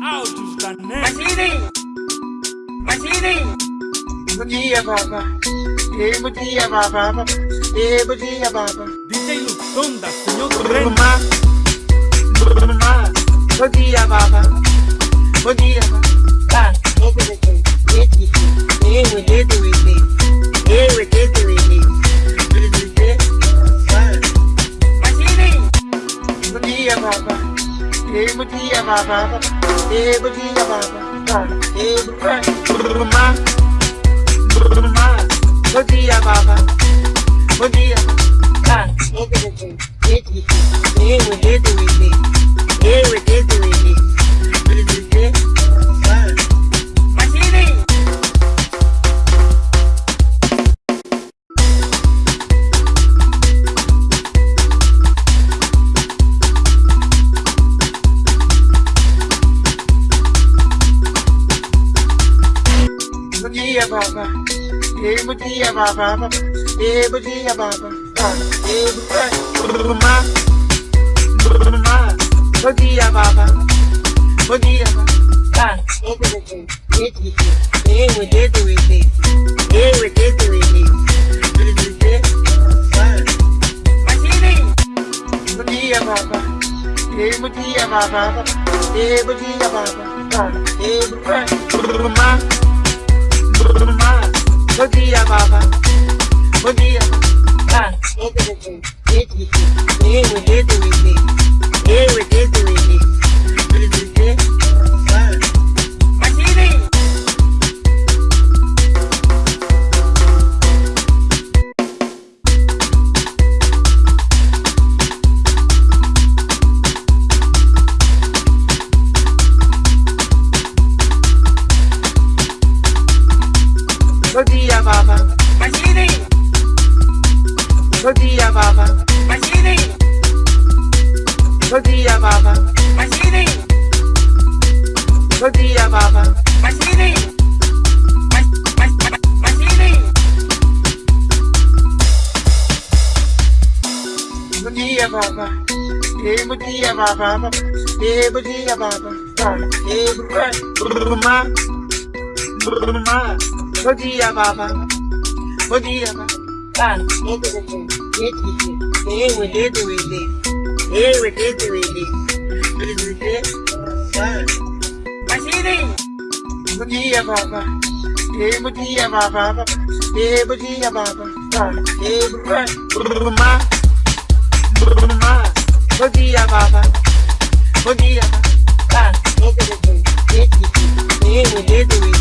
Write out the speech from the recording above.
Mashini! Mashini! Bom dia, baba. Ei, bom dia, baba. Ei, bom dia, baba. DJ Lutonda, señor Torrente. Mamá. Mamá. Bom dia, baba. Bom dia, baba. Dia, baba. Ei, bom dia, baba. Ah, mamá. Mamá. Bom dia, baba. Bom dia. Ah, vou dizer. Eu vou mamá. Mamá. Bom dia, baba. Bom dia, baba. Ah, eu vou dizer. Eu vou dizer. Eu vou dizer. Eu vou dizer. Mashini! Bom dia, baba. Ei, bom dia, baba. Ei, bom dia, baba. Ah, ei, mamá. Mamá, buen día, papá. Buen día. Ah, este es el. Este es el. Este es el. Este es el. Este es el. Bom dia, baba. Mashini! Bom dia, baba. Mashini! Bom dia, baba. Mashini! Mas- mas- mas- Bom dia, baba. Ei, bom dia, baba. Ei, bom dia, baba. Ei, mamá. Mamá. Bom dia, baba. Bom dia, baba. Ah. Eu vou dizer. Eu vou dizer. Mashini! Bom dia, baba. Ei, bom dia, baba. Ei, bom dia, baba. Ah, ei, mamá. Mamá. Bom dia, baba. Bom dia, baba. Ah, eu vou dizer. Eu